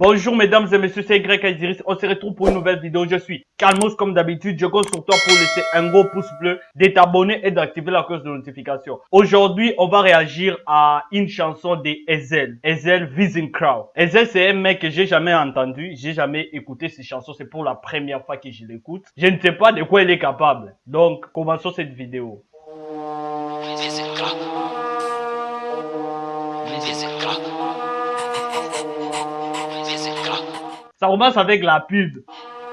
Bonjour mesdames et messieurs, c'est Greg Aiziris. On se retrouve pour une nouvelle vidéo. Je suis Calmos comme d'habitude. Je compte sur toi pour laisser un gros pouce bleu, de t'abonner et d'activer la cloche de notification. Aujourd'hui, on va réagir à une chanson de Ezel. Ezel Vision Crowd. Ezel, c'est un mec que j'ai jamais entendu. J'ai jamais écouté ses chansons. C'est pour la première fois que je l'écoute. Je ne sais pas de quoi il est capable. Donc, commençons cette vidéo. Ça commence avec la pub. Oh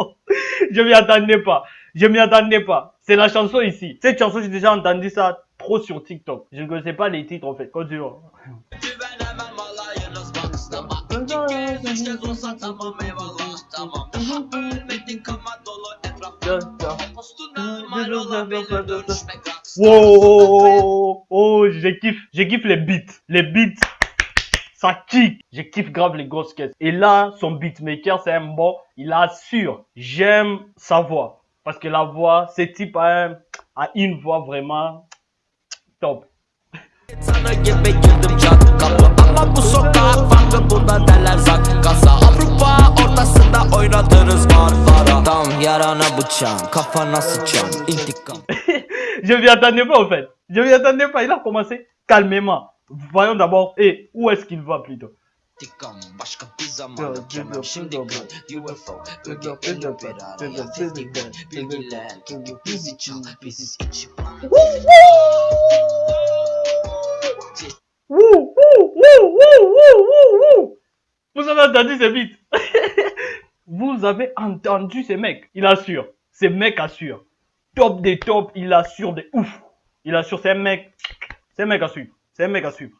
Je m'y attendais pas. Je m'y attendais pas. C'est la chanson ici. Cette chanson, j'ai déjà entendu ça trop sur TikTok. Je ne connaissais pas les titres en fait. Continue. Wow, oh, je kiffe, je kiffe les beats, les beats, ça kick. Je kiffe grave les grosses caisses. Et là, son beatmaker, c'est un bon, il assure. J'aime sa voix. Parce que la voix, ce type a, a une voix vraiment top. kapı ama bu sokak farklı buna derler zakkasa Avrupa ortasında oynadınız varlara Tam yarana bıçağım kafana sıçam intikam Je vais attendre pas en fait Je vais attendre pas il a commencé calmement Voyons d'abord et où est-ce qu'il va plutôt intikam Başka bir zaman dökemem şimdi kan UFO Öge'nin beraber Seslikten bilgiler Çünkü bizi çal biziz içi var Woo! Vous avez entendu ce beat Vous avez entendu ce mec Il assure. Ce mec assure. Top des tops, il assure des ouf. Il assure, c'est un mec. C'est un mec à suivre. C'est un mec à suivre.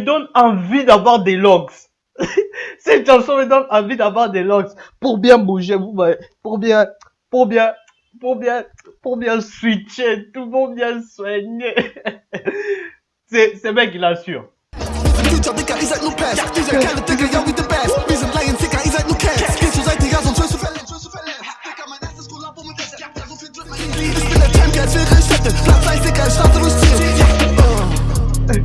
Donne envie d'avoir des logs. Cette chanson me donne envie d'avoir des logs pour bien bouger, pour bien, pour bien, pour bien, pour bien switcher, tout monde bien soigner. C'est, c'est mec, il assure. Ce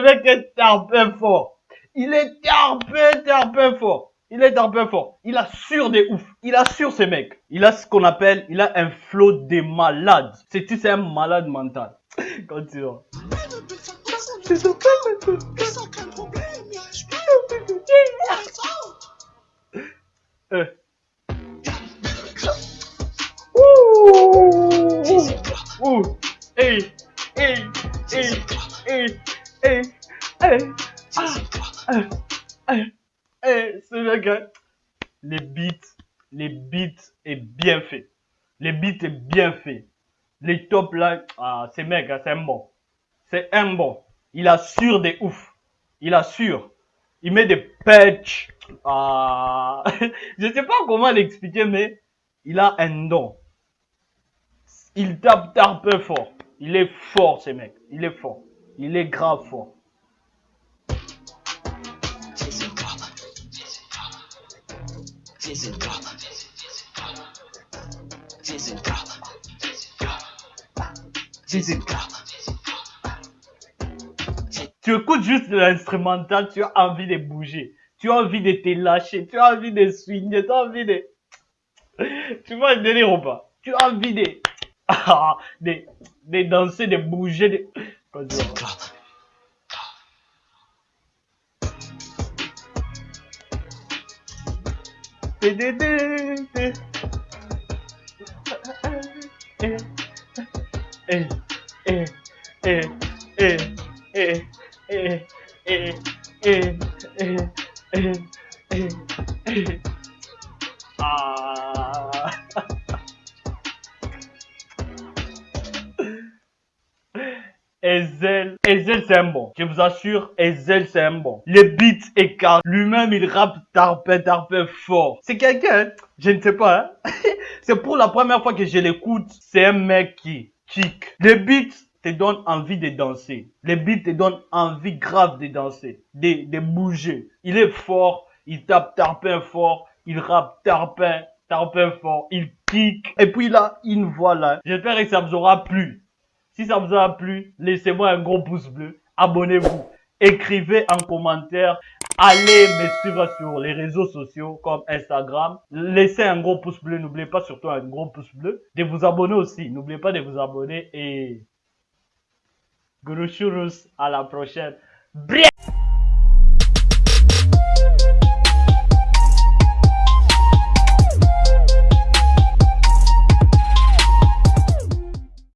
mec est un peu fort. Il est un peu, fort. Il est un peu fort. Il assure des ouf. Il assure ces mecs. Il a ce qu'on appelle, il a un flow de malade. C'est c'est un malade mental. Continue. Euh. Ouh. Hey. Hey. Hey. Hey. Hey. Hey. Ah. Hey. Ce mec, les beats, les beats est bien fait. Les beats est bien fait. Les tops là, ah, ces mecs, c'est un bon. C'est un bon. Il assure des ouf. Il assure. Il met des patchs. Ah, je sais pas comment l'expliquer, mais il a un don. Il tape peu fort. Il est fort, ce mec. Il est fort. Il est grave fort. Tu écoutes juste l'instrumental, tu as envie de bouger. Tu as envie de te lâcher. Tu as envie de swinguer. Tu as envie de... Tu vois le délire ou pas Tu as envie de... de, de danser, de bouger. De... Ezel, Ezel c'est un bon. Je vous assure, Ezel c'est un bon. Le beat est car lui-même il rappe tarpin, tarpin fort. C'est quelqu'un, je ne sais pas. Hein? c'est pour la première fois que je l'écoute. C'est un mec qui kick. Le beat te donne envie de danser. Le beat te donne envie grave de danser, de, de bouger. Il est fort, il tape tarpin fort, il rappe tarpin, tarpin fort, il kick. Et puis là, une voix là. J'espère que ça vous aura plu. Si ça vous a plu, laissez-moi un gros pouce bleu. Abonnez-vous. Écrivez en commentaire. Allez me suivre sur les réseaux sociaux comme Instagram. Laissez un gros pouce bleu. N'oubliez pas surtout un gros pouce bleu. De vous abonner aussi. N'oubliez pas de vous abonner et... Guru à la prochaine. Bien